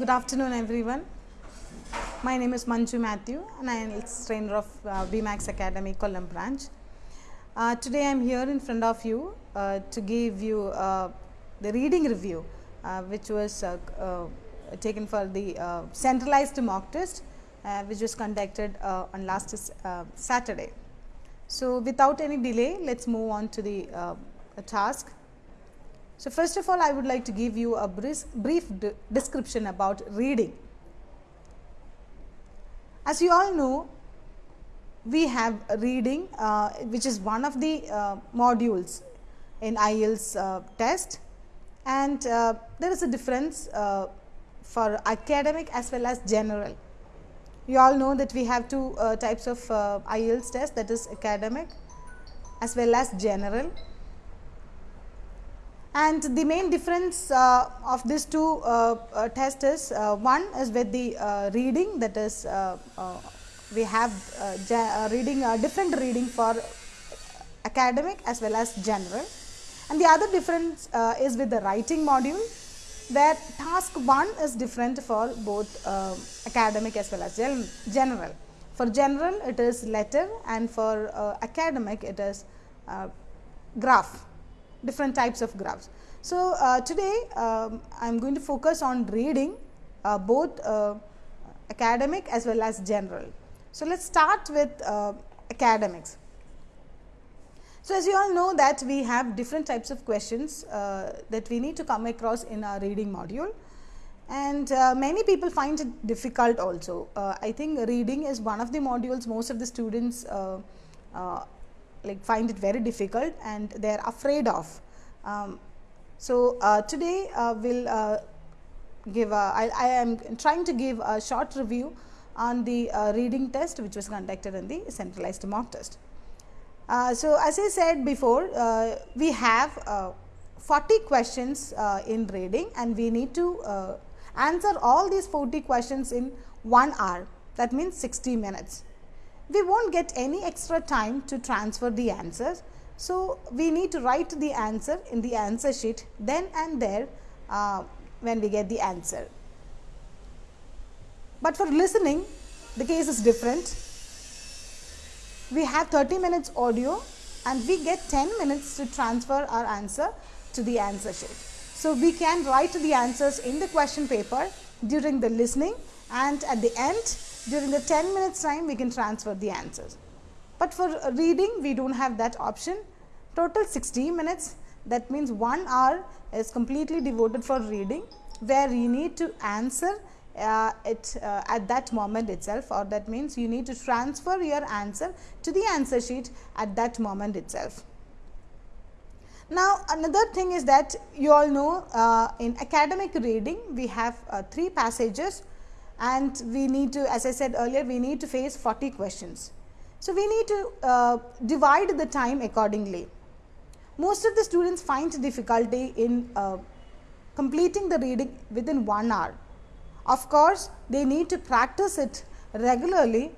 Good afternoon, everyone. My name is Manju Matthew, and I am trainer of uh, BMAX Academy Kollam branch. Uh, today, I am here in front of you uh, to give you uh, the reading review, uh, which was uh, uh, taken for the centralized mock test, which was conducted on last Saturday. So, without any delay, let us move on to the task. So, first of all I would like to give you a brief, brief de description about reading. As you all know, we have reading uh, which is one of the uh, modules in IELTS uh, test and uh, there is a difference uh, for academic as well as general. You all know that we have two uh, types of IELTS test that is academic as well as general and the main difference uh, of these two uh, uh, tests is uh, one is with the uh, reading that is we have reading different reading for academic as well as general and the other difference is with the writing module where task 1 is different for both academic as well as gen general. For general it is letter and for academic it is graph different types of graphs. So, uh, today um, I am going to focus on reading uh, both uh, academic as well as general. So, let us start with uh, academics. So, as you all know that we have different types of questions uh, that we need to come across in our reading module and uh, many people find it difficult also. I think reading is one of the modules most of the students like find it very difficult and they are afraid of. Um, so, uh, today uh, we will uh, give a, I, I am trying to give a short review on the uh, reading test which was conducted in the centralized mock test. Uh, so, as I said before uh, we have 40 questions in reading and we need to answer all these 40 questions in 1 hour that means 60 minutes we not get any extra time to transfer the answers. So, we need to write the answer in the answer sheet then and there uh, when we get the answer. But for listening the case is different. We have 30 minutes audio and we get 10 minutes to transfer our answer to the answer sheet. So, we can write the answers in the question paper during the listening and at the end during the 10 minutes time we can transfer the answers. But for reading we do not have that option total 60 minutes that means 1 hour is completely devoted for reading where you need to answer uh, it uh, at that moment itself or that means you need to transfer your answer to the answer sheet at that moment itself. Now, another thing is that you all know uh, in academic reading we have uh, three passages and we need to as I said earlier we need to face 40 questions. So, we need to uh, divide the time accordingly. Most of the students find difficulty in uh, completing the reading within 1 hour. Of course, they need to practice it regularly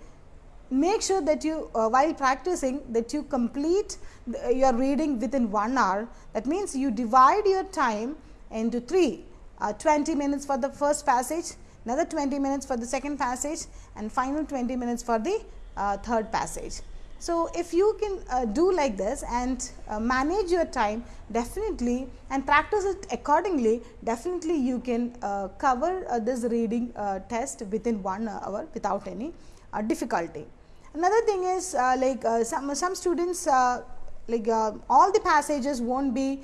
make sure that you uh, while practicing that you complete the, uh, your reading within 1 hour that means you divide your time into 3 uh, 20 minutes for the first passage another 20 minutes for the second passage and final 20 minutes for the uh, third passage. So, if you can uh, do like this and uh, manage your time definitely and practice it accordingly definitely you can uh, cover uh, this reading uh, test within 1 hour without any difficulty. Another thing is like some, some students like all the passages not be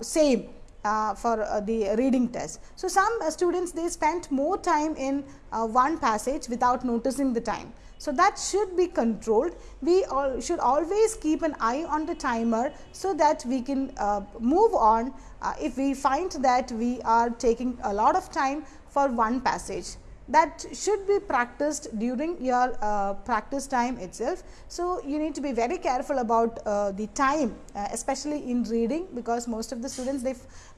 same uh, for uh, the reading test. So, some uh, students they spent more time in uh, one passage without noticing the time. So, that should be controlled. We all should always keep an eye on the timer, so that we can uh, move on uh, if we find that we are taking a lot of time for one passage. That should be practiced during your uh, practice time itself. So, you need to be very careful about uh, the time uh, especially in reading because most of the students they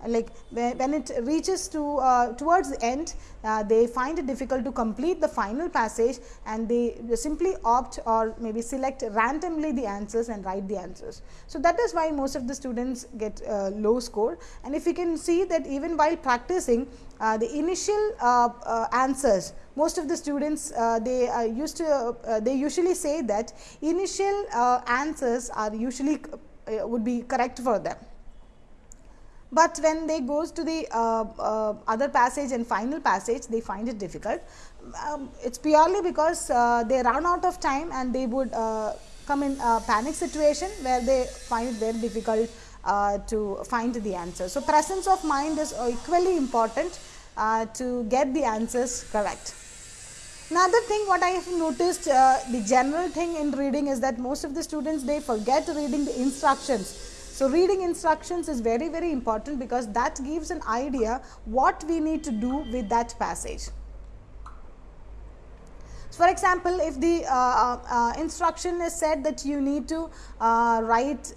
like when it reaches to uh, towards the end uh, they find it difficult to complete the final passage and they simply opt or maybe select randomly the answers and write the answers. So, that is why most of the students get uh, low score and if you can see that even while practicing the initial uh, uh, answers most of the students they used to they usually say that initial answers are usually would be correct for them but when they goes to the uh, uh, other passage and final passage they find it difficult. Um, it is purely because uh, they run out of time and they would come in a panic situation where they find it very difficult uh, to find the answer. So, presence of mind is equally important uh, to get the answers correct. Another thing what I have noticed uh, the general thing in reading is that most of the students they forget reading the instructions. So, reading instructions is very very important because that gives an idea what we need to do with that passage. For example, if the uh, uh, uh, instruction is said that you need to uh, write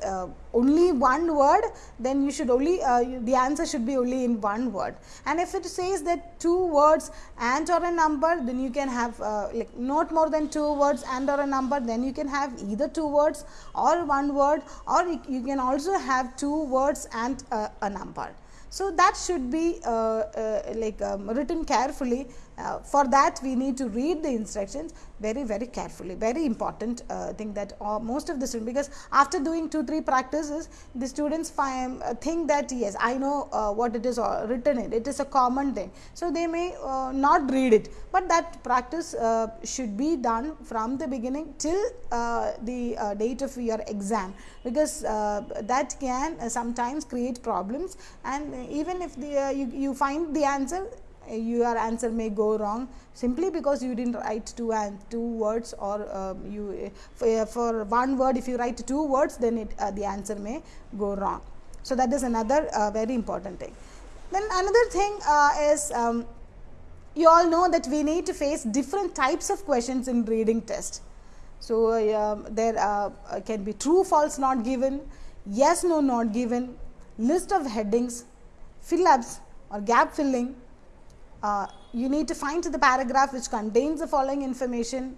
only one word, then you should only uh, the answer should be only in one word. And if it says that two words and or a number, then you can have like not more than two words and or a number, then you can have either two words or one word, or you can also have two words and a number. So, that should be uh, uh, like um, written carefully uh, for that we need to read the instructions very very carefully. Very important uh, thing that uh, most of the students because after doing 2 3 practices the students find uh, think that yes I know uh, what it is uh, written in. It is a common thing. So, they may not read it, but that practice should be done from the beginning till the date of your exam. Because that can sometimes create problems. And even if the, you, you find the answer your answer may go wrong simply because you did not write two and two words or um, you for, for, one word if you write two words then it uh, the answer may go wrong. So, that is another uh, very important thing. Then another thing uh, is um, you all know that we need to face different types of questions in reading test. So, um, there uh, can be true false not given, yes no not given, list of headings, fill ups or gap filling uh, you need to find the paragraph which contains the following information.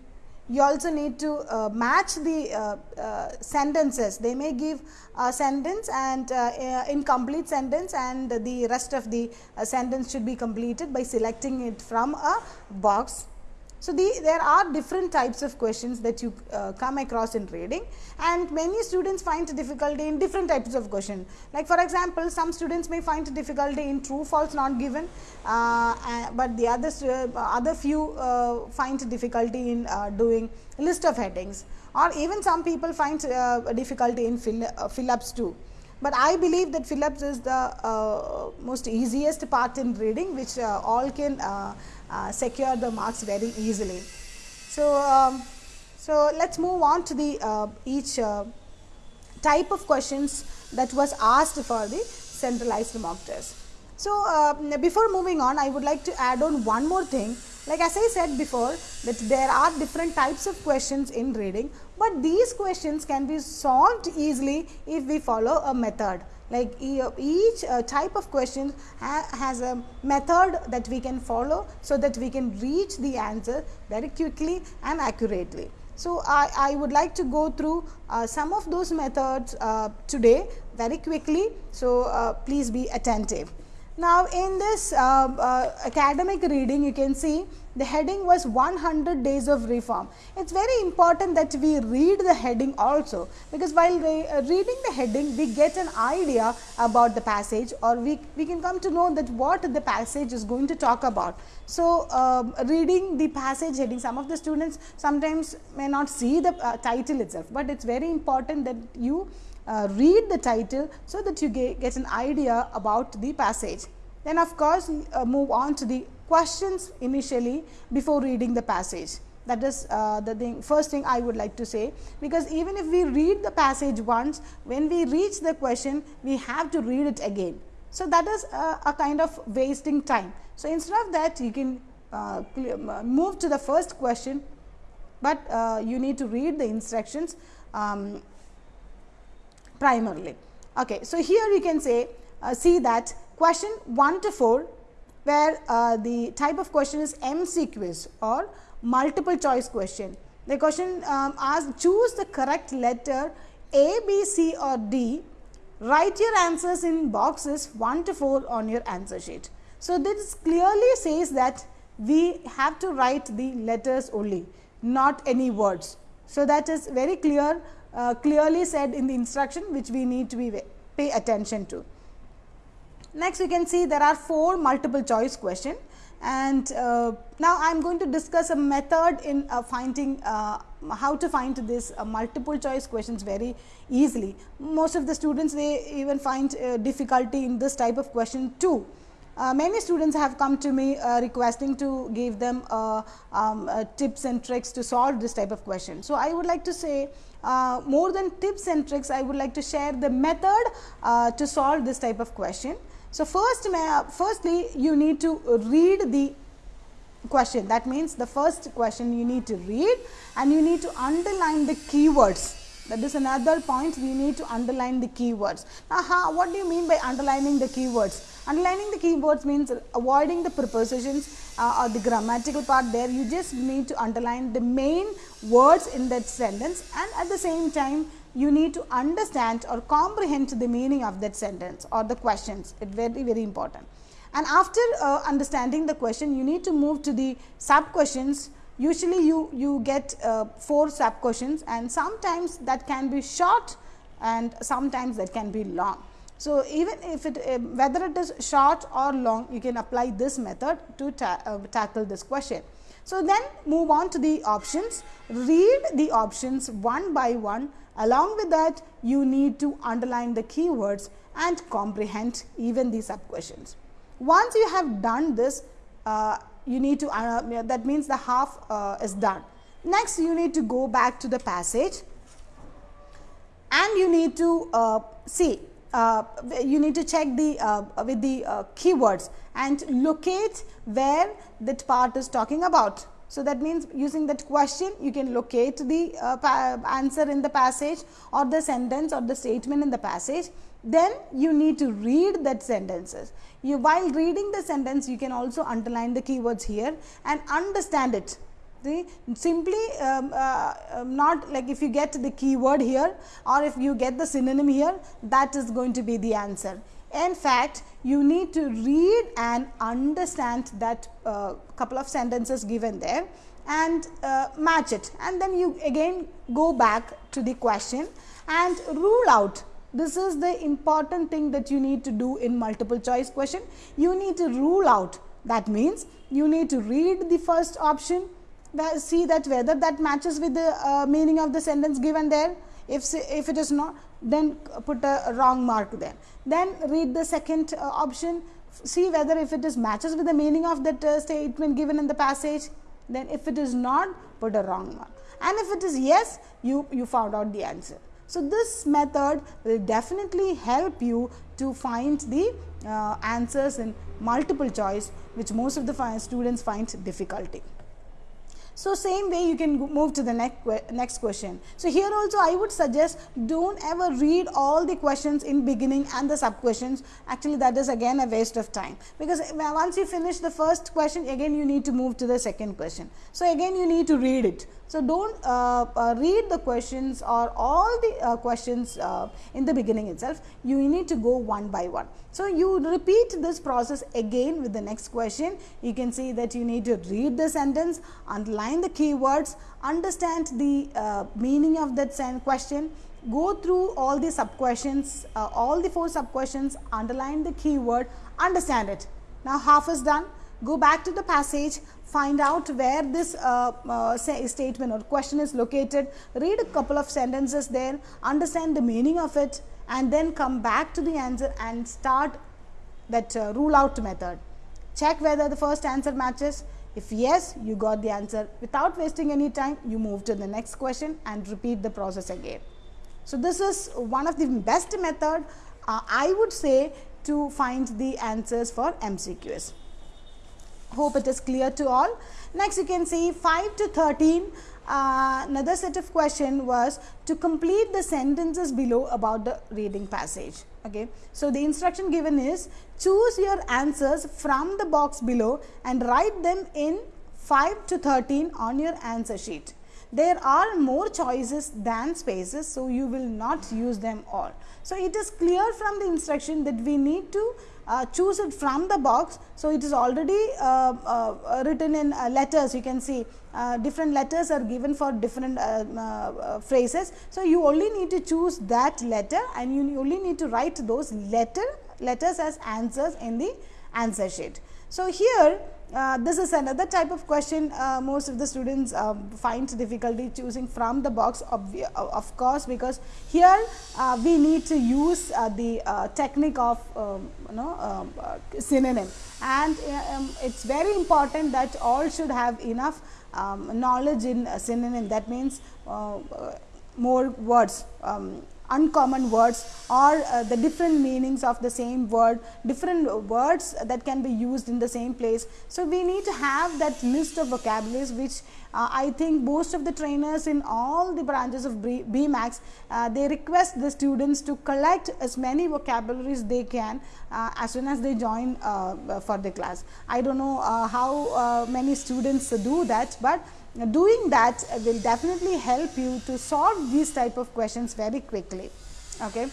You also need to uh, match the uh, uh sentences. They may give a sentence and uh, incomplete sentence and the rest of the sentence should be completed by selecting it from a box so, the, there are different types of questions that you uh, come across in reading and many students find difficulty in different types of question. Like for example, some students may find difficulty in true false not given, uh, but the other, uh, other few uh, find difficulty in uh, doing list of headings or even some people find difficulty in fill, fill ups too but I believe that fill ups is the uh, most easiest part in reading which uh, all can uh, secure the marks very easily. So, um, so let us move on to the uh, each uh, type of questions that was asked for the centralized mock test. So, uh, before moving on I would like to add on one more thing like as I said before that there are different types of questions in reading, but these questions can be solved easily if we follow a method like each uh, type of question ha has a method that we can follow so that we can reach the answer very quickly and accurately. So, I, I would like to go through uh, some of those methods uh, today very quickly. So, uh, please be attentive. Now, in this uh, uh, academic reading you can see the heading was 100 days of reform. It is very important that we read the heading also, because while re uh, reading the heading we get an idea about the passage or we, we can come to know that what the passage is going to talk about. So, uh, reading the passage heading some of the students sometimes may not see the uh, title itself, but it is very important that you uh, read the title so that you get, get, an idea about the passage. Then of course, uh, move on to the questions initially before reading the passage. That is uh, the thing, first thing I would like to say, because even if we read the passage once, when we reach the question, we have to read it again. So, that is a, a kind of wasting time. So, instead of that, you can uh, move to the first question, but uh, you need to read the instructions um, primarily. Okay. So, here you can say uh, see that question 1 to 4 where uh, the type of question is MCQs or multiple choice question. The question um, asks choose the correct letter A, B, C or D. Write your answers in boxes 1 to 4 on your answer sheet. So, this clearly says that we have to write the letters only, not any words. So, that is very clear, uh, clearly said in the instruction which we need to be pay attention to. Next, we can see there are four multiple choice question and uh, now I am going to discuss a method in uh, finding uh, how to find this uh, multiple choice questions very easily. Most of the students they even find difficulty in this type of question too. Uh, many students have come to me uh, requesting to give them uh, um, uh, tips and tricks to solve this type of question. So, I would like to say more than tips and tricks I would like to share the method to solve this type of question. So, first firstly you need to read the question that means the first question you need to read and you need to underline the keywords that is another point we need to underline the keywords. Now, how, what do you mean by underlining the keywords? Underlining the keywords means avoiding the prepositions uh, or the grammatical part. There you just need to underline the main words in that sentence. And at the same time you need to understand or comprehend the meaning of that sentence or the questions. It very very important. And after uh, understanding the question you need to move to the sub questions usually you you get uh, four sub questions and sometimes that can be short and sometimes that can be long so even if it uh, whether it is short or long you can apply this method to ta uh, tackle this question so then move on to the options read the options one by one Along with that, you need to underline the keywords and comprehend even the sub questions. Once you have done this, uh, you need to uh, that means the half uh, is done. Next, you need to go back to the passage and you need to uh, see uh, you need to check the uh, with the keywords and locate where that part is talking about so, that means using that question you can locate the uh, answer in the passage or the sentence or the statement in the passage. Then you need to read that sentences. You while reading the sentence you can also underline the keywords here and understand it. See, simply um, uh, um, not like if you get the keyword here or if you get the synonym here that is going to be the answer. In fact, you need to read and understand that uh, couple of sentences given there and uh, match it. And then you again go back to the question and rule out. This is the important thing that you need to do in multiple choice question. You need to rule out. That means you need to read the first option see that whether that matches with the uh, meaning of the sentence given there if if it is not then put a wrong mark there. Then read the second uh, option, see whether if it is matches with the meaning of that uh, statement given in the passage, then if it is not, put a wrong mark. And if it is yes, you, you found out the answer. So, this method will definitely help you to find the uh, answers in multiple choice, which most of the students find difficulty. So, same way you can move to the next, next question. So, here also I would suggest do not ever read all the questions in beginning and the sub questions actually that is again a waste of time because eh, once you finish the first question again you need to move to the second question. So, again you need to read it. So, do not uh, uh, read the questions or all the uh, questions in the beginning itself, you need to go one by one. So, you repeat this process again with the next question, you can see that you need to read the sentence, underline the keywords, understand the uh, meaning of that question, go through all the sub questions, uh, all the four sub questions, underline the keyword, understand it. Now, half is done, go back to the passage, find out where this uh, uh, statement or question is located, read a couple of sentences there, understand the meaning of it and then come back to the answer and start that uh, rule out method. Check whether the first answer matches. If yes, you got the answer. Without wasting any time, you move to the next question and repeat the process again. So, this is one of the best method uh, I would say to find the answers for MCQs. Hope it is clear to all. Next you can see 5 to 13 uh, another set of question was to complete the sentences below about the reading passage. Okay. So, the instruction given is choose your answers from the box below and write them in 5 to 13 on your answer sheet. There are more choices than spaces, so you will not use them all. So, it is clear from the instruction that we need to uh, choose it from the box. So, it is already uh, uh, written in uh, letters you can see different letters are given for different phrases. So, you only need to choose that letter and you only need to write those letter letters as answers in the answer sheet. So, here uh, this is another type of question uh, most of the students uh, find difficulty choosing from the box of, of course, because here uh, we need to use uh, the uh, technique of um, you know um, synonym. And um, it is very important that all should have enough um, knowledge in synonym. That means more words um, uncommon words or uh, the different meanings of the same word, different words that can be used in the same place. So, we need to have that list of vocabularies which uh, I think most of the trainers in all the branches of BMAX, uh, they request the students to collect as many vocabularies they can uh, as soon as they join uh, for the class. I do not know uh, how many students do that, but doing that will definitely help you to solve these type of questions very quickly. Okay.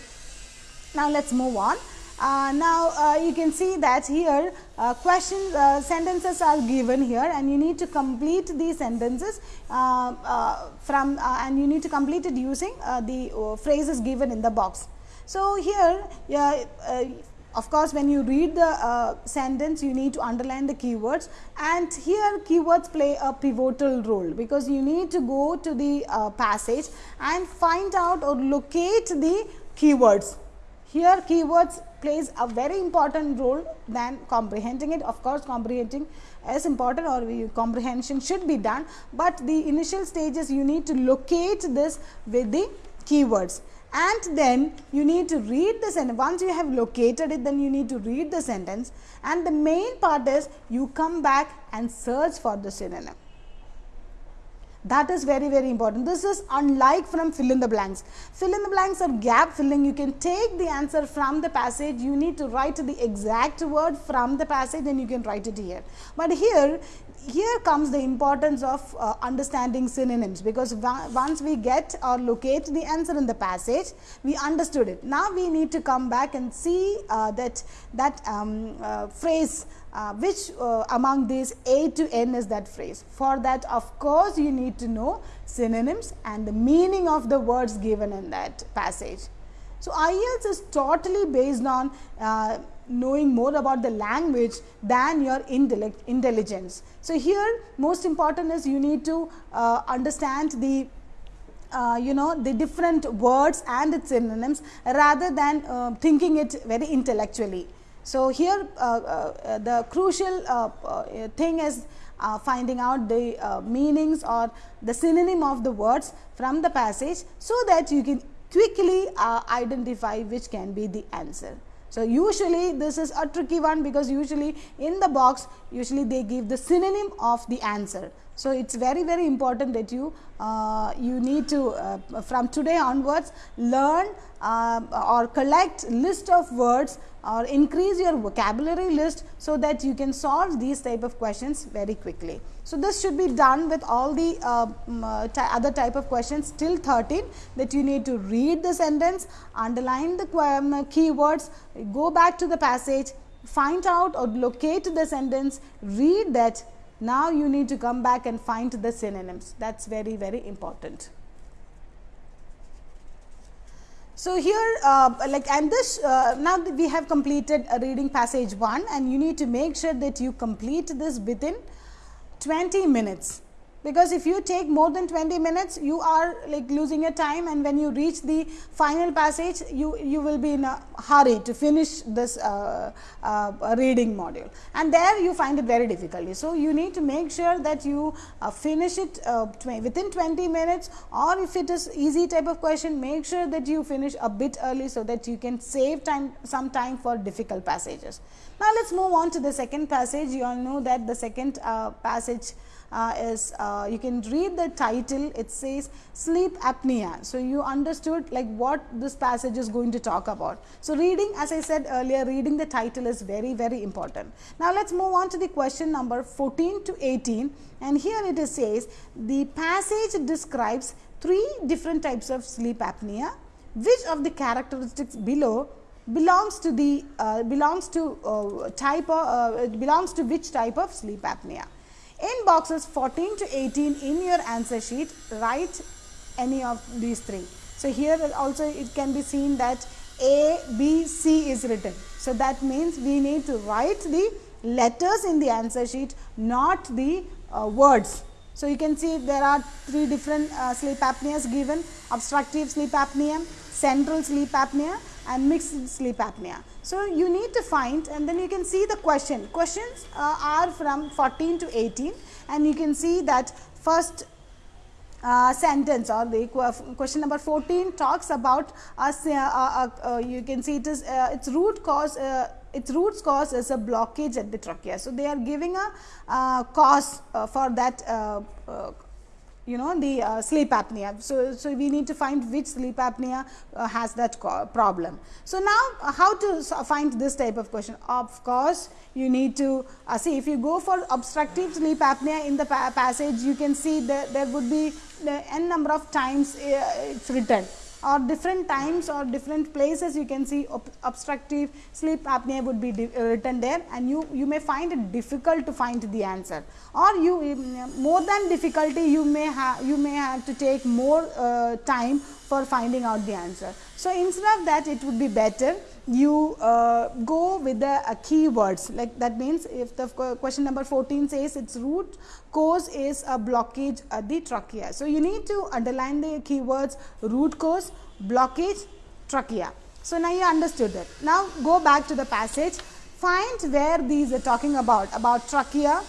Now, let us move on. Uh, now, uh, you can see that here uh, questions uh, sentences are given here and you need to complete these sentences uh, uh, from and you need to complete it using the phrases given in the box. So, here of course, when you read the uh, sentence, you need to underline the keywords and here keywords play a pivotal role because you need to go to the uh, passage and find out or locate the keywords. Here keywords plays a very important role than comprehending it. Of course, comprehending is important or comprehension should be done, but the initial stages you need to locate this with the keywords and then you need to read the sentence. Once you have located it, then you need to read the sentence and the main part is you come back and search for the synonym. That is very very important. This is unlike from fill in the blanks. Fill in the blanks or gap filling you can take the answer from the passage. You need to write the exact word from the passage and you can write it here. But here here comes the importance of uh, understanding synonyms because once we get or locate the answer in the passage we understood it. Now, we need to come back and see uh, that that um, uh, phrase uh, which uh, among these A to N is that phrase. For that of course, you need to know synonyms and the meaning of the words given in that passage. So, IELTS is totally based on uh, knowing more about the language than your intellect intelligence. So, here most important is you need to uh, understand the uh, you know the different words and its synonyms rather than uh, thinking it very intellectually. So, here uh, uh, the crucial uh, thing is finding out the meanings or the synonym of the words from the passage, so that you can quickly identify which can be the answer. So, usually this is a tricky one because usually in the box usually they give the synonym of the answer. So, it is very very important that you uh, you need to uh, from today onwards learn uh, or collect list of words or increase your vocabulary list so that you can solve these type of questions very quickly. So, this should be done with all the uh, uh, other type of questions till 13 that you need to read the sentence, underline the um, keywords, go back to the passage, find out or locate the sentence, read that. Now, you need to come back and find the synonyms that is very very important. So, here uh, like and this uh, now we have completed a reading passage 1 and you need to make sure that you complete this within 20 minutes. Because if you take more than 20 minutes you are like losing your time and when you reach the final passage you you will be in a hurry to finish this uh, uh, reading module and there you find it very difficult. So, you need to make sure that you uh, finish it uh, within 20 minutes or if it is easy type of question make sure that you finish a bit early so that you can save time some time for difficult passages. Now, let us move on to the second passage you all know that the second uh, passage uh, is uh, you can read the title it says sleep apnea. So, you understood like what this passage is going to talk about. So, reading as I said earlier reading the title is very very important. Now, let us move on to the question number 14 to 18 and here it is says the passage describes three different types of sleep apnea which of the characteristics below belongs to the uh, belongs to uh, type of, uh, belongs to which type of sleep apnea in boxes 14 to 18 in your answer sheet, write any of these three. So, here also it can be seen that A, B, C is written. So, that means we need to write the letters in the answer sheet, not the uh, words. So, you can see there are three different uh, sleep apneas given obstructive sleep apnea, central sleep apnea and mixed sleep apnea. So, you need to find and then you can see the question. Questions uh, are from 14 to 18 and you can see that first uh, sentence or the question number 14 talks about us uh, uh, uh, you can see it is uh, its root cause its roots cause is a blockage at the trachea. So, they are giving a cause for that you know the uh, sleep apnea. So, so we need to find which sleep apnea uh, has that problem. So, now uh, how to find this type of question? Of course, you need to uh, see if you go for obstructive sleep apnea in the pa passage you can see that there would be the n number of times uh, it's written or different times or different places you can see ob obstructive sleep apnea would be uh, written there and you, you may find it difficult to find the answer. Or you um, more than difficulty you may have you may have to take more uh, time for finding out the answer. So, instead of that it would be better you uh, go with the uh, keywords like that means if the question number 14 says its root cause is a blockage at the trachea. So, you need to underline the keywords root cause, blockage, trachea. So, now you understood that. Now, go back to the passage find where these are talking about about trachea,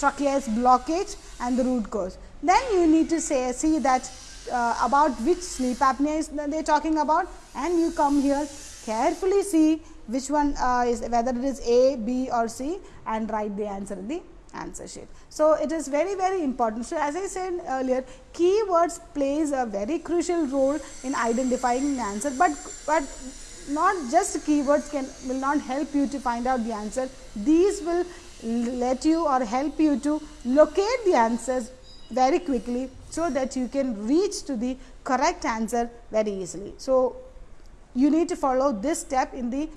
trachea's blockage and the root cause. Then you need to say see that uh, about which sleep apnea is they talking about and you come here carefully see which one uh, is whether it is A, B or C and write the answer in the answer sheet. So, it is very very important. So, as I said earlier keywords plays a very crucial role in identifying the answer, but, but not just keywords can will not help you to find out the answer. These will let you or help you to locate the answers very quickly so that you can reach to the correct answer very easily. So, you need to follow this step in the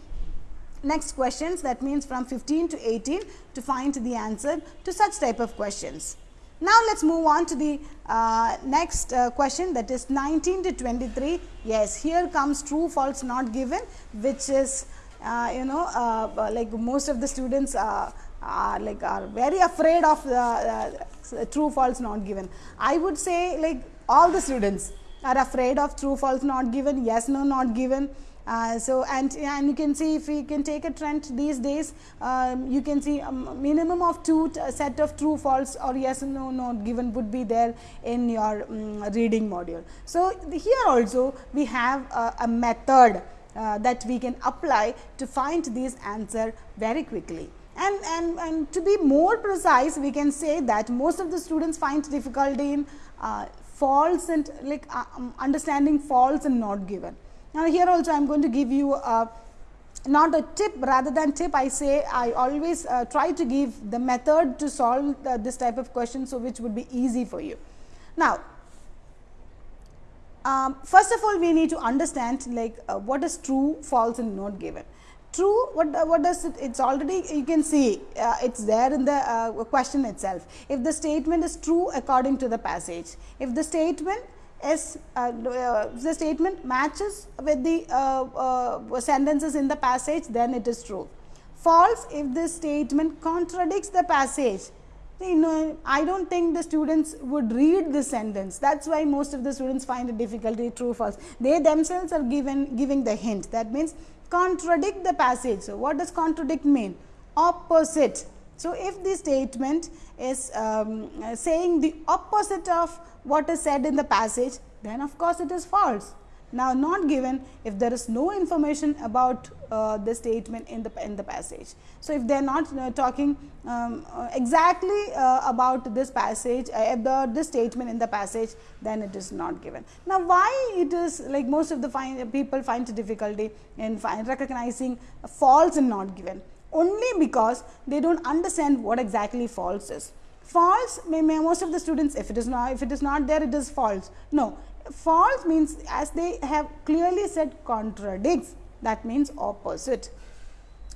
next questions that means from 15 to 18 to find the answer to such type of questions. Now, let us move on to the uh, next uh, question that is 19 to 23. Yes, here comes true false not given which is uh, you know uh, like most of the students uh, are like are very afraid of the uh, true false not given. I would say like all the students are afraid of true false not given yes no not given. Uh, so and and you can see if we can take a trend these days um, you can see a minimum of two set of true false or yes no not given would be there in your um, reading module. So here also we have a, a method uh, that we can apply to find these answer very quickly and, and, and to be more precise we can say that most of the students find difficulty in uh, false and like uh, um, understanding false and not given. Now, here also I am going to give you a not a tip rather than tip I say I always uh, try to give the method to solve the, this type of question. So, which would be easy for you. Now, um, first of all we need to understand like uh, what is true, false and not given true what what does it it's already you can see uh, it's there in the uh, question itself if the statement is true according to the passage if the statement is uh, uh the statement matches with the uh, uh, sentences in the passage then it is true false if the statement contradicts the passage you know, I don't think the students would read this sentence. That is why most of the students find it difficulty true false. They themselves are given giving the hint that means contradict the passage. So, what does contradict mean? Opposite. So, if the statement is um, saying the opposite of what is said in the passage, then of course, it is false. Now, not given if there is no information about uh, the statement in the in the passage. So, if they are not uh, talking um, uh, exactly uh, about this passage uh, this statement in the passage then it is not given. Now, why it is like most of the find, people find difficulty in find recognizing false and not given only because they do not understand what exactly false is. False may, may most of the students if it is not if it is not there it is false. No false means as they have clearly said contradicts that means opposite.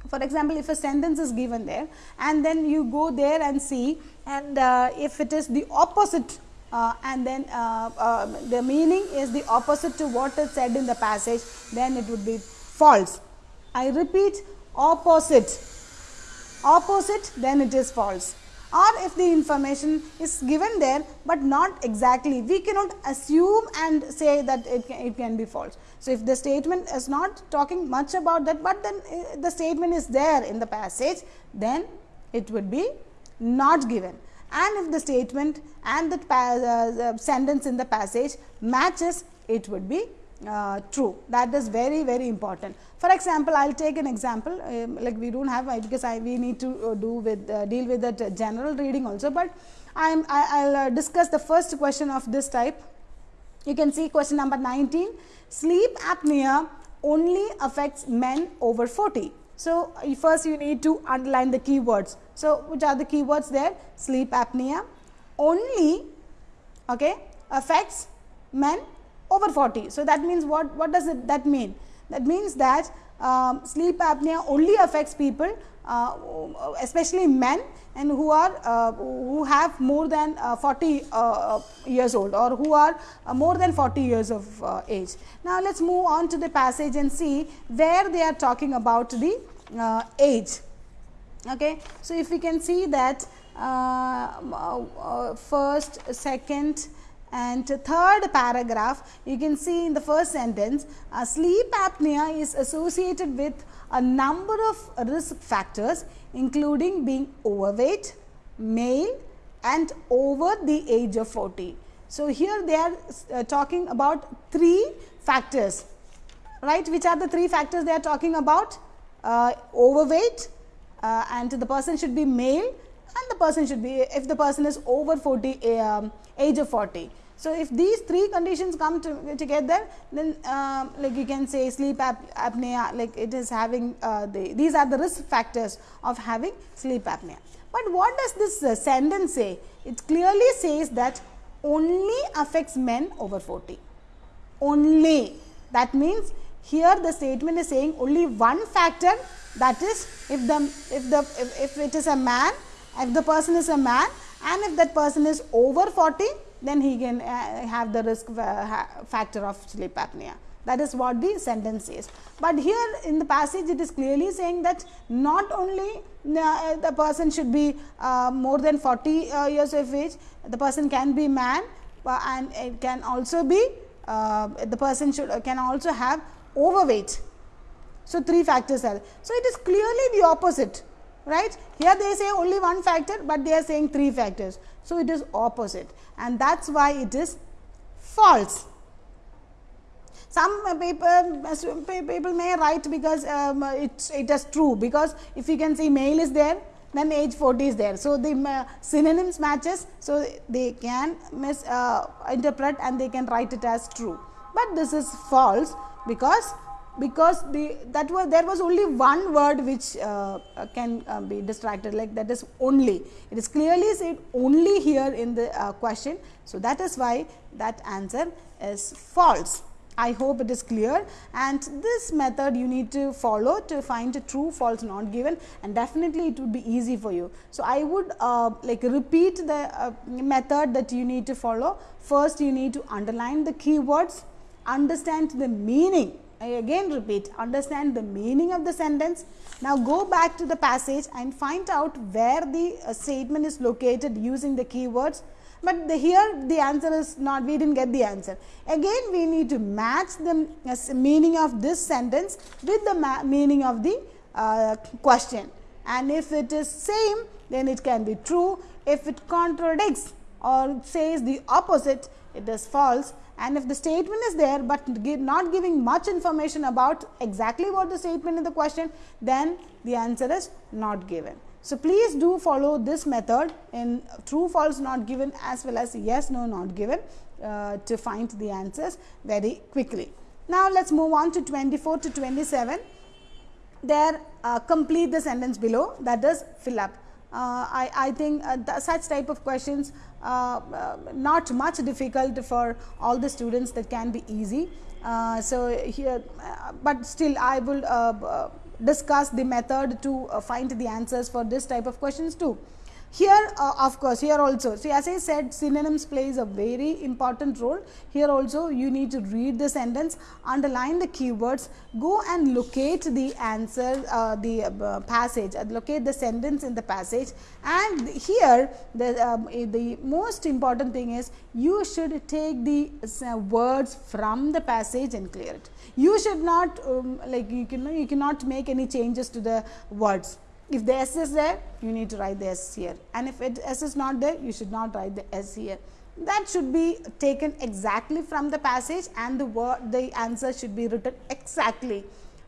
For example, if a sentence is given there and then you go there and see and uh, if it is the opposite uh, and then uh, uh the meaning is the opposite to what is said in the passage then it would be false. I repeat opposite, opposite then it is false or if the information is given there, but not exactly we cannot assume and say that it can, it can be false. So, if the statement is not talking much about that, but then uh, the statement is there in the passage then it would be not given and if the statement and the, uh, the sentence in the passage matches it would be uh, true that is very very important. For example, I will take an example um, like we do not have because I we need to uh, do with uh, deal with that general reading also, but I am I will uh, discuss the first question of this type. You can see question number 19 sleep apnea only affects men over 40. So, first you need to underline the keywords. So, which are the keywords there sleep apnea only okay, affects men over 40. So, that means what, what does it, that mean? That means that um, sleep apnea only affects people uh, especially men and who are uh, who have more than uh, 40 uh, years old or who are uh, more than 40 years of uh, age. Now, let us move on to the passage and see where they are talking about the age. Okay. So, if we can see that first, second, and third paragraph you can see in the first sentence uh, sleep apnea is associated with a number of risk factors including being overweight, male and over the age of 40. So, here they are uh, talking about three factors right which are the three factors they are talking about uh, overweight uh, and the person should be male and the person should be if the person is over 40 um, age of 40. So, if these three conditions come to, together then uh, like you can say sleep ap apnea like it is having uh, the these are the risk factors of having sleep apnea. But what does this uh, sentence say? It clearly says that only affects men over 40, only that means here the statement is saying only one factor that is if the if the if, if it is a man if the person is a man and if that person is over 40 then he can uh, have the risk uh, factor of sleep apnea. That is what the sentence says. But here in the passage it is clearly saying that not only uh, the person should be uh, more than 40 uh, years of age, the person can be man uh, and it can also be the person should can also have overweight. So, three factors are. So, it is clearly the opposite right. Here they say only one factor, but they are saying three factors. So, it is opposite and that is why it is false. Some people, people may write because um, it, it is true because if you can see male is there then age 40 is there. So, the synonyms matches. So, they can misinterpret uh, and they can write it as true, but this is false because because the that was there was only one word which uh, uh, can uh, be distracted like that is only it is clearly said only here in the uh, question. So, that is why that answer is false. I hope it is clear and this method you need to follow to find true false not given and definitely it would be easy for you. So, I would uh, like repeat the uh, method that you need to follow. First you need to underline the keywords, understand the meaning I again repeat understand the meaning of the sentence. Now, go back to the passage and find out where the uh, statement is located using the keywords, but the, here the answer is not we did not get the answer. Again we need to match the uh, meaning of this sentence with the meaning of the uh, question and if it is same then it can be true, if it contradicts or says the opposite it is false and if the statement is there, but not giving much information about exactly what the statement in the question, then the answer is not given. So, please do follow this method in true false not given as well as yes no not given uh, to find the answers very quickly. Now, let us move on to 24 to 27 there uh, complete the sentence below that is fill up. Uh, I, I, think uh, such type of questions Uh, not much difficult for all the students that can be easy. Uh, so, here, uh, but still I will uh, discuss the method to find the answers for this type of questions too. Here uh, of course, here also. So, as I said synonyms plays a very important role. Here also you need to read the sentence, underline the keywords, go and locate the answer, uh, the uh, passage, uh, locate the sentence in the passage and here the, um, the most important thing is you should take the uh, words from the passage and clear it. You should not um, like you can you cannot make any changes to the words if the S is there, you need to write the S here and if it S is not there, you should not write the S here. That should be taken exactly from the passage and the word the answer should be written exactly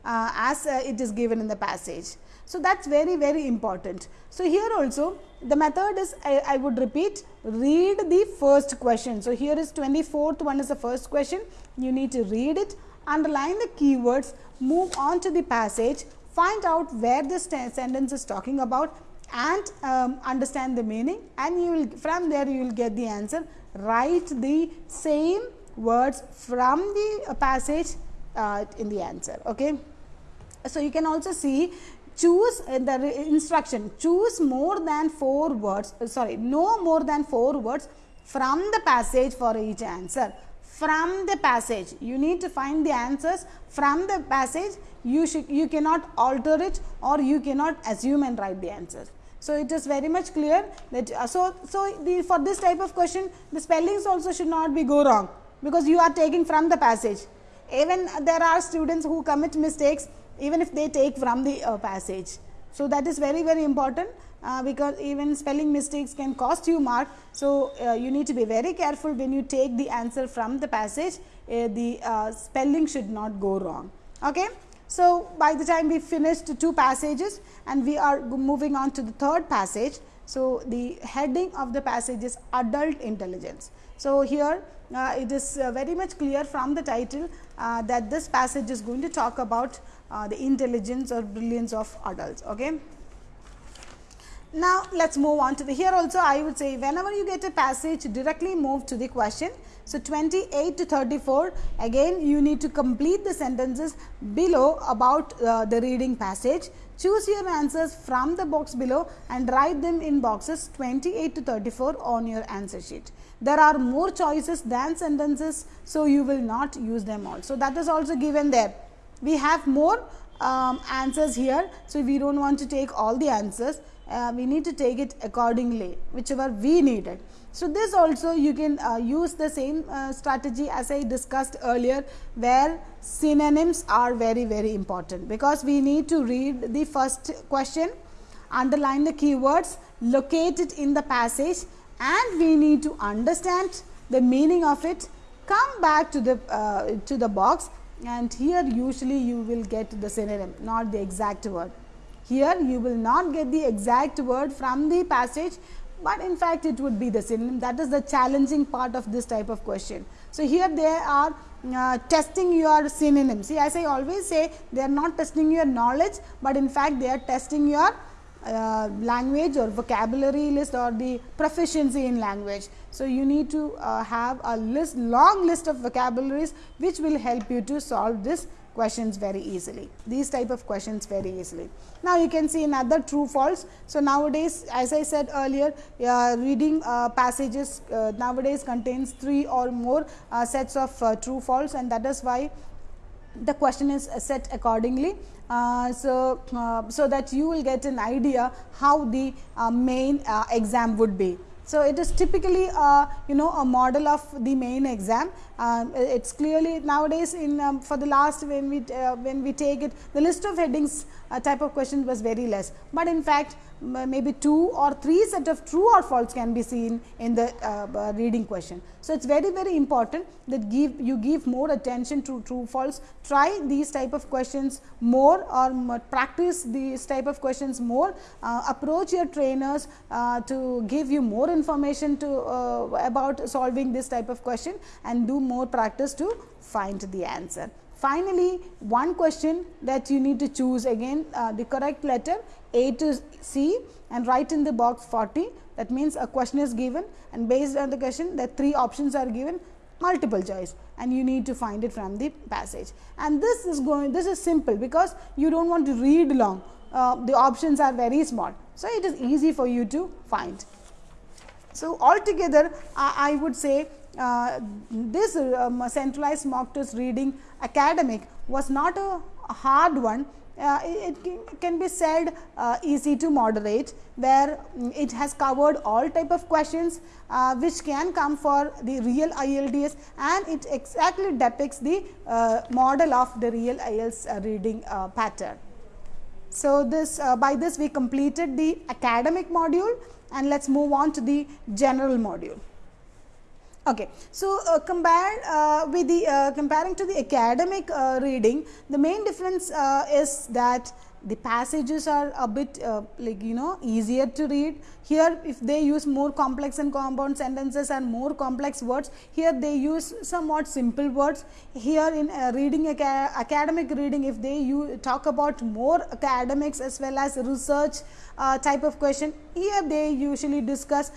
uh, as uh, it is given in the passage. So, that is very very important. So, here also the method is I, I, would repeat read the first question. So, here is 24th one is the first question you need to read it underline the keywords move on to the passage find out where this sentence is talking about and um, understand the meaning and you will from there you will get the answer. Write the same words from the passage uh, in the answer okay? So you can also see choose uh, the instruction. Choose more than four words uh, sorry no more than four words from the passage for each answer from the passage you need to find the answers from the passage you should you cannot alter it or you cannot assume and write the answers. So, it is very much clear that uh, so so the for this type of question the spellings also should not be go wrong because you are taking from the passage even there are students who commit mistakes even if they take from the uh, passage. So, that is very very important uh, because even spelling mistakes can cost you mark. So, uh, you need to be very careful when you take the answer from the passage uh, the uh, spelling should not go wrong. Okay. So, by the time we finished two passages and we are moving on to the third passage. So, the heading of the passage is adult intelligence. So, here uh, it is uh, very much clear from the title uh, that this passage is going to talk about uh, the intelligence or brilliance of adults. Okay. Now, let us move on to the here also I would say whenever you get a passage directly move to the question so, 28 to 34 again you need to complete the sentences below about uh, the reading passage. Choose your answers from the box below and write them in boxes 28 to 34 on your answer sheet. There are more choices than sentences, so you will not use them all. So, that is also given there. We have more um, answers here. So, we do not want to take all the answers, uh, we need to take it accordingly whichever we needed. So, this also you can uh, use the same uh, strategy as I discussed earlier, where synonyms are very very important, because we need to read the first question, underline the keywords, locate it in the passage and we need to understand the meaning of it, come back to the uh, to the box and here usually you will get the synonym not the exact word. Here you will not get the exact word from the passage, but in fact it would be the synonym that is the challenging part of this type of question. So, here they are uh, testing your synonyms. See as I always say they are not testing your knowledge, but in fact they are testing your uh, language or vocabulary list or the proficiency in language. So, you need to uh, have a list long list of vocabularies which will help you to solve this questions very easily, these type of questions very easily. Now, you can see another true false. So, nowadays as I said earlier uh, reading uh, passages uh, nowadays contains 3 or more uh, sets of uh, true false and that is why the question is set accordingly. Uh, so, uh, so that you will get an idea how the uh, main uh, exam would be. So, it is typically uh, you know a model of the main exam. Um, it is clearly nowadays in um, for the last when we uh, when we take it the list of headings uh, type of questions was very less, but in fact maybe two or three set of true or false can be seen in the uh, reading question. So, it is very very important that give you give more attention to true false try these type of questions more or practice these type of questions more uh, approach your trainers uh, to give you more information to uh, about solving this type of question and do more practice to find the answer. Finally, one question that you need to choose again uh, the correct letter A to C and write in the box 40 that means a question is given and based on the question the three options are given multiple choice and you need to find it from the passage and this is going this is simple because you do not want to read long uh, the options are very small. So, it is easy for you to find. So, altogether uh, I would say uh, this um, centralized mock test reading academic was not a hard one. Uh, it, can be said uh, easy to moderate where um, it has covered all type of questions uh, which can come for the real IELTS and it exactly depicts the uh, model of the real IELTS uh, reading pattern. So, this by this we completed the academic module and let us move on to the general module. Okay. So, uh, compare uh, with the uh, comparing to the academic uh, reading, the main difference uh, is that the passages are a bit uh, like you know easier to read. Here if they use more complex and compound sentences and more complex words, here they use somewhat simple words. Here in reading academic reading, if they you talk about more academics as well as research type of question, here they usually discuss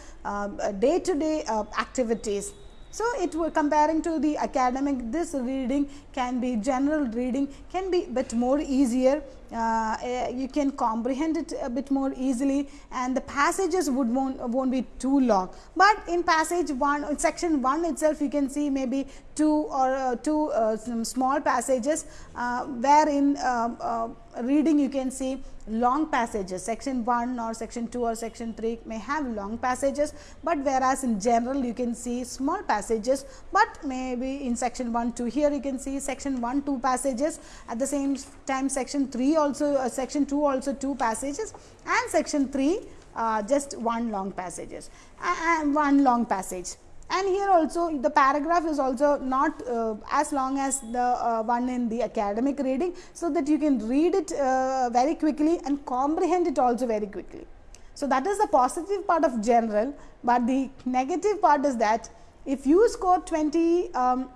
day to day activities so, it were comparing to the academic this reading can be general reading can be bit more easier uh, Uh, eh, you can comprehend it a bit more easily and the passages would won't, won't be too long. But in passage 1 in section 1 itself you can see maybe 2 or uh, 2 uh, small passages uh, where in uh, reading you can see long passages. Section 1 or section 2 or section 3 may have long passages, but whereas in general you can see small passages, but maybe in section 1 2 here you can see section 1 2 passages. At the same time section 3 also uh, section 2 also 2 passages and section 3 uh, just one long passages and one long passage and here also the paragraph is also not uh, as long as the uh, one in the academic reading. So, that you can read it uh, very quickly and comprehend it also very quickly. So, that is the positive part of general, but the negative part is that if you score 20 um,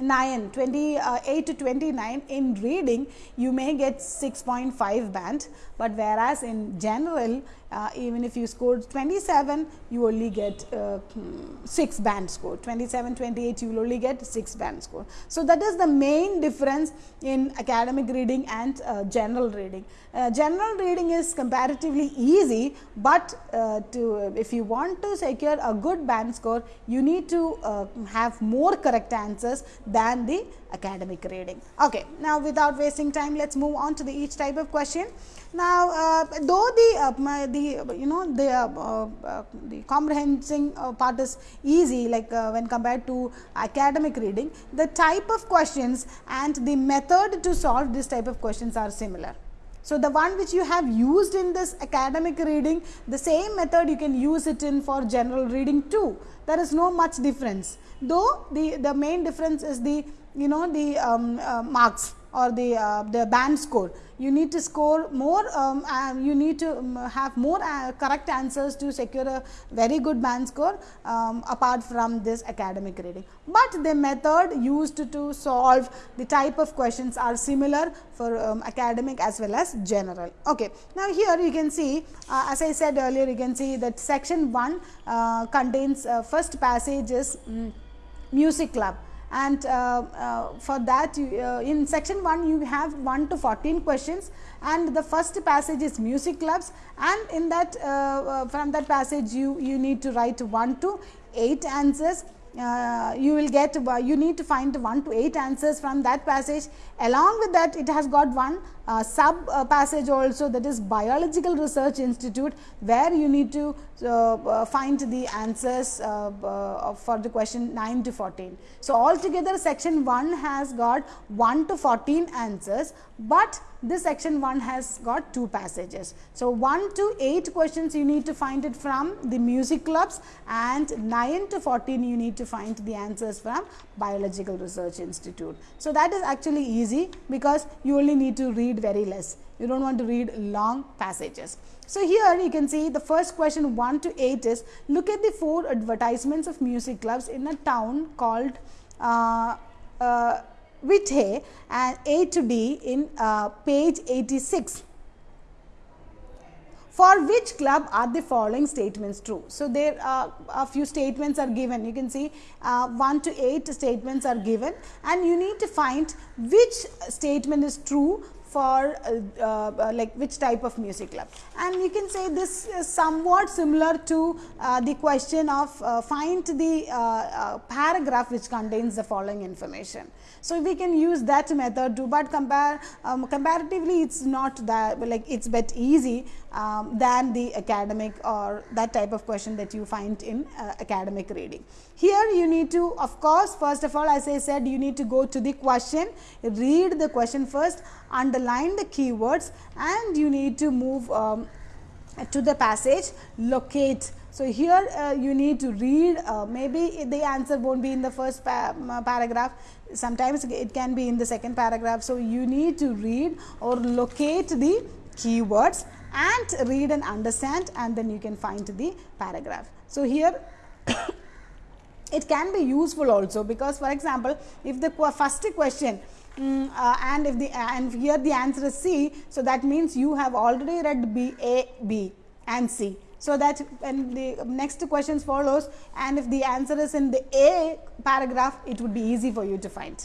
9 28 to 29 in reading you may get 6.5 band but whereas in general uh, even if you scored 27 you only get uh, 6 band score 27 28 you will only get 6 band score. So, that is the main difference in academic reading and uh, general reading. Uh, general reading is comparatively easy, but uh, to if you want to secure a good band score you need to uh, have more correct answers than the academic reading. Okay. Now, without wasting time let us move on to the each type of question. Now, uh, though the uh, the you know the uh, uh the comprehending uh, part is easy like uh, when compared to academic reading, the type of questions and the method to solve this type of questions are similar. So, the one which you have used in this academic reading, the same method you can use it in for general reading too. There is no much difference, though the, the main difference is the you know the um, marks or the, uh, the band score. You need to score more, um, you need to um, have more uh, correct answers to secure a very good band score um, apart from this academic reading. But the method used to solve the type of questions are similar for um, academic as well as general. Okay. Now, here you can see uh, as I said earlier you can see that section 1 uh, contains uh, first passage is um, music club and uh, uh, for that you, uh, in section 1 you have 1 to 14 questions. And the first passage is music clubs. And in that from that passage you, you need to write 1 to 8 answers uh, you will get uh, you need to find 1 to 8 answers from that passage along with that it has got one uh, sub uh, passage also that is biological research institute where you need to uh, uh, find the answers for the question 9 to 14. So, altogether section 1 has got 1 to 14 answers, but this section 1 has got two passages. So, 1 to 8 questions you need to find it from the music clubs and 9 to 14 you need to find the answers from biological research institute. So, that is actually easy because you only need to read very less you do not want to read long passages. So, here you can see the first question 1 to 8 is look at the four advertisements of music clubs in a town called uh, uh, Whithay and A to D in uh, page 86 for which club are the following statements true. So, there are a few statements are given. You can see uh, 1 to 8 statements are given. And you need to find which statement is true for uh, uh, like which type of music club. And you can say this is somewhat similar to uh, the question of find the paragraph which contains the following information. So, we can use that method but compare um, comparatively it is not that like it is bit easy um, than the academic or that type of question that you find in academic reading. Here you need to of course, first of all as I said you need to go to the question, read the question first, underline the keywords and you need to move um, to the passage locate. So, here uh, you need to read uh, maybe the answer not be in the first pa paragraph sometimes it can be in the second paragraph. So, you need to read or locate the keywords and read and understand and then you can find the paragraph. So, here it can be useful also because for example, if the first question Mm, uh, and if the and here the answer is C. So, that means you have already read B A B and C. So, that when the next questions follows and if the answer is in the A paragraph it would be easy for you to find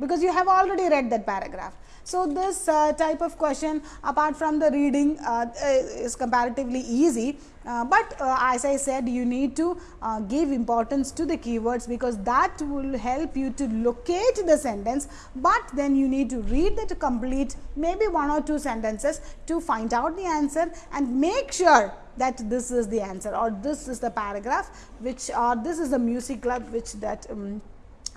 because you have already read that paragraph. So, this uh, type of question apart from the reading uh, uh is comparatively easy, uh, but uh, as I said you need to uh, give importance to the keywords because that will help you to locate the sentence, but then you need to read that complete maybe one or two sentences to find out the answer and make sure that this is the answer or this is the paragraph which or this is the music club which that um,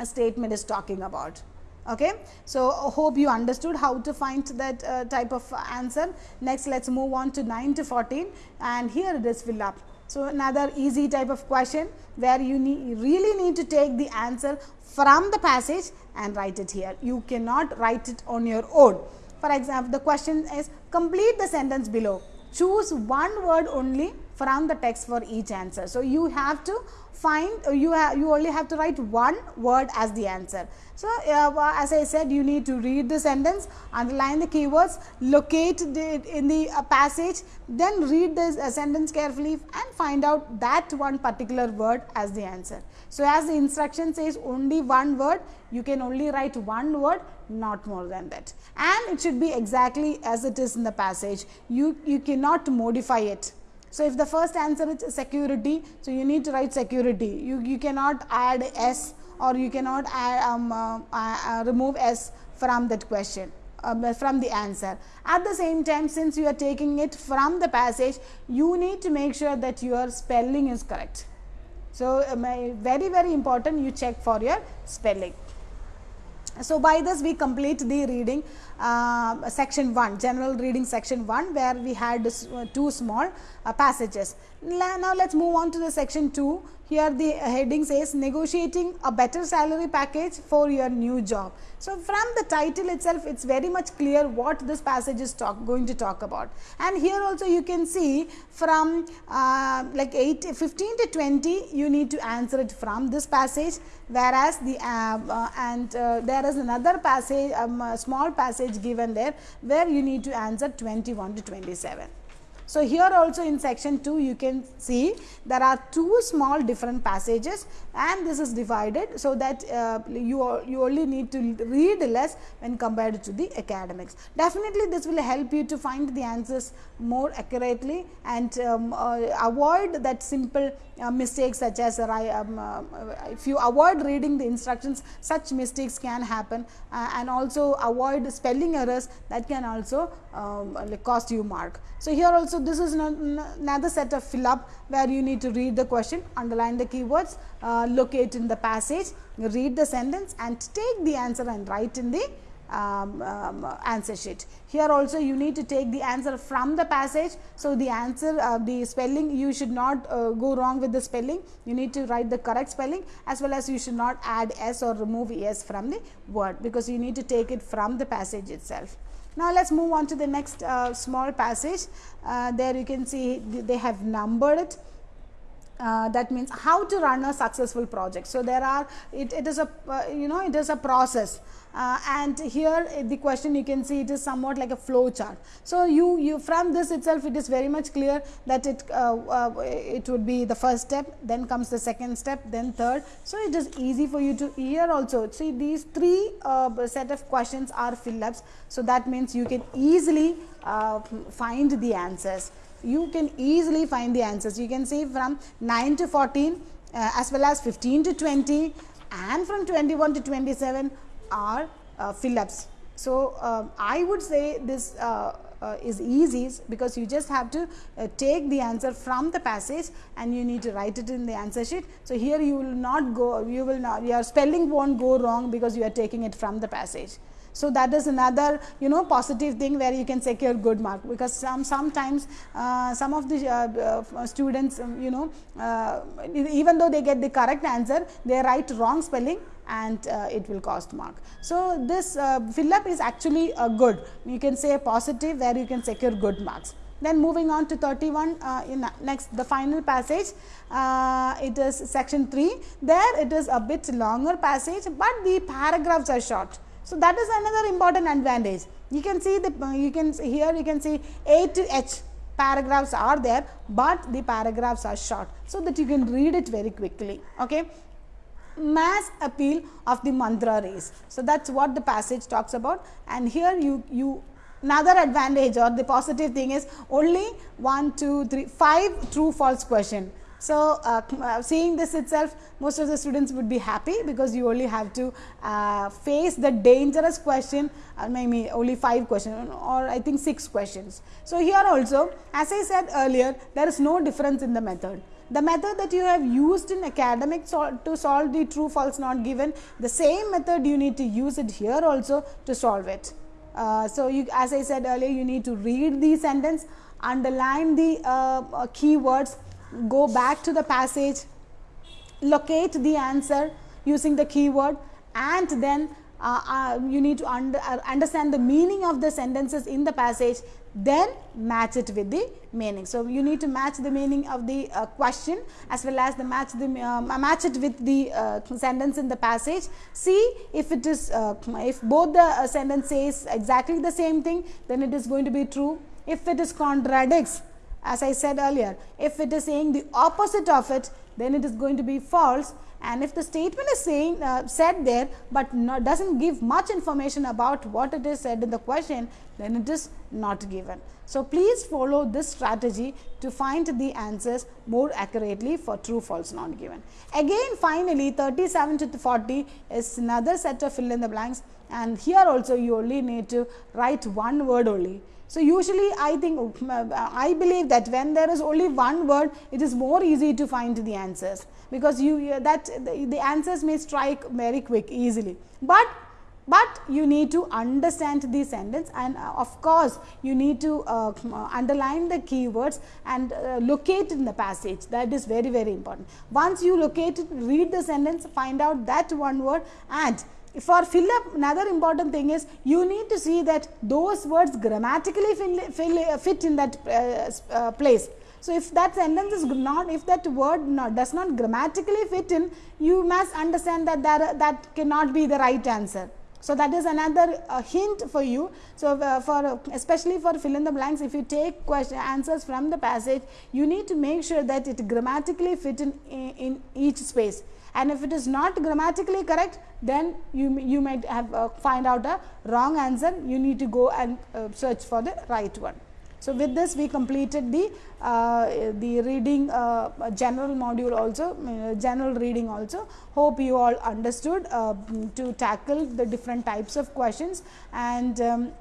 statement is talking about. Okay. So, hope you understood how to find that uh, type of answer. Next, let us move on to 9 to 14 and here it is fill up. So, another easy type of question where you need, really need to take the answer from the passage and write it here. You cannot write it on your own. For example, the question is complete the sentence below. Choose one word only from the text for each answer. So, you have to find uh, you you only have to write one word as the answer. So, uh, as I said you need to read the sentence, underline the keywords, locate it in the uh, passage, then read the uh, sentence carefully and find out that one particular word as the answer. So, as the instruction says only one word, you can only write one word not more than that and it should be exactly as it is in the passage. You, you cannot modify it so, if the first answer is security, so you need to write security. You, you cannot add S or you cannot add, um, uh, uh, remove S from that question. Uh, from the answer. At the same time, since you are taking it from the passage, you need to make sure that your spelling is correct. So, um, very very important you check for your spelling. So, by this we complete the reading uh, section 1 general reading section 1 where we had uh, two small uh, passages. Now, let us move on to the section 2 here the heading says negotiating a better salary package for your new job. So, from the title itself it is very much clear what this passage is talk, going to talk about and here also you can see from uh, like 8 15 to 20 you need to answer it from this passage whereas the uh, uh, and uh, there is another passage um, small passage given there where you need to answer 21 to 27. So, here also in section 2 you can see there are two small different passages and this is divided. So, that uh, you, you only need to read less when compared to the academics. Definitely this will help you to find the answers more accurately and um, uh, avoid that simple uh, mistakes such as um, uh, if you avoid reading the instructions such mistakes can happen uh, and also avoid spelling errors that can also um, cost you mark. So, here also this is another set of fill up where you need to read the question, underline the keywords, uh, locate in the passage, read the sentence and take the answer and write in the um, um, answer sheet. Here also you need to take the answer from the passage. So, the answer uh, the spelling you should not uh, go wrong with the spelling you need to write the correct spelling as well as you should not add s or remove s from the word because you need to take it from the passage itself. Now, let us move on to the next uh, small passage uh, there you can see they have numbered it uh, that means how to run a successful project. So, there are it, it is a uh, you know it is a process uh, and here uh, the question you can see it is somewhat like a flow chart. So, you, you from this itself it is very much clear that it, uh, uh, it would be the first step then comes the second step then third. So, it is easy for you to here also see these three set of questions are fill ups. So, that means you can easily find the answers you can easily find the answers you can see from 9 to 14 as well as 15 to 20 and from 21 to 27 are uh, fill ups. So, uh, I would say this uh, uh, is easy because you just have to uh, take the answer from the passage and you need to write it in the answer sheet. So, here you will not go you will not your spelling not go wrong because you are taking it from the passage. So, that is another you know positive thing where you can secure good mark because some sometimes uh, some of the uh, uh, students um, you know uh, even though they get the correct answer they write wrong spelling and uh, it will cost mark. So, this uh, fill up is actually a good you can say a positive where you can secure good marks. Then moving on to 31 uh, in next the final passage uh, it is section 3 there it is a bit longer passage, but the paragraphs are short. So, that is another important advantage you can see the uh, you can here you can see A to H paragraphs are there, but the paragraphs are short. So, that you can read it very quickly. Okay mass appeal of the mantra race. So, that is what the passage talks about and here you, you another advantage or the positive thing is only 1, 2, 3, 5 true false question. So, uh, seeing this itself most of the students would be happy because you only have to uh, face the dangerous question uh, maybe only 5 questions or I think 6 questions. So, here also as I said earlier there is no difference in the method the method that you have used in academic sol to solve the true false not given the same method you need to use it here also to solve it. Uh, so, you as I said earlier you need to read the sentence underline the uh, uh, keywords go back to the passage locate the answer using the keyword and then uh, uh, you need to under, uh, understand the meaning of the sentences in the passage then match it with the meaning. So, you need to match the meaning of the uh, question as well as the match the uh, match it with the uh, sentence in the passage. See if it is if both the sentence says exactly the same thing then it is going to be true. If it is contradicts as I said earlier, if it is saying the opposite of it then it is going to be false and if the statement is saying uh, said there, but does not give much information about what it is said in the question then it is not given. So, please follow this strategy to find the answers more accurately for true false not given. Again finally, 37 to 40 is another set of fill in the blanks and here also you only need to write one word only. So, usually I think I believe that when there is only one word it is more easy to find the answers because you that the, answers may strike very quick easily, but but you need to understand the sentence and uh, of course, you need to uh, underline the keywords and uh, locate in the passage that is very very important. Once you locate it read the sentence find out that one word and for fill up another important thing is you need to see that those words grammatically fill, fill, fit in that uh, uh, place. So, if that sentence is not if that word not, does not grammatically fit in you must understand that that, that cannot be the right answer. So, that is another uh, hint for you. So, uh, for especially for fill in the blanks if you take question answers from the passage you need to make sure that it grammatically fit in, in, in each space and if it is not grammatically correct then you, you might have uh, find out a wrong answer you need to go and uh, search for the right one. So, with this we completed the uh, the reading uh, general module also uh, general reading also. Hope you all understood uh, to tackle the different types of questions and um,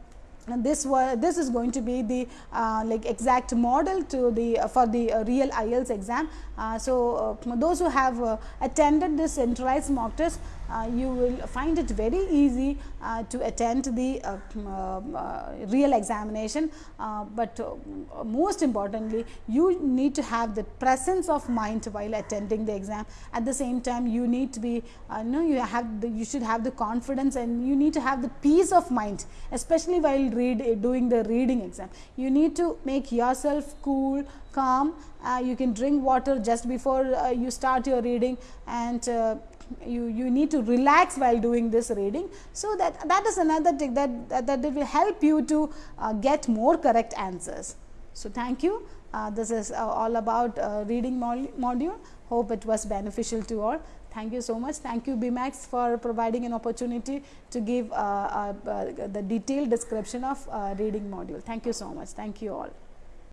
and this was this is going to be the uh, like exact model to the uh, for the uh, real IELTS exam. Uh, so, uh, those who have uh, attended this centralized mock test Uh, you will find it very easy uh, to attend the uh, real examination, but most importantly you need to have the presence of mind while attending the exam. At the same time you need to be you have the, you should have the confidence and you need to have the peace of mind especially while read doing the reading exam. You need to make yourself cool, calm, uh, you can drink water just before uh, you start your reading and uh, you, you need to relax while doing this reading. So, that, that is another thing that, that, that will help you to uh, get more correct answers. So, thank you. Uh, this is uh, all about reading module. Hope it was beneficial to all. Thank you so much. Thank you BMAX for providing an opportunity to give uh, uh, uh, the detailed description of reading module. Thank you so much. Thank you all.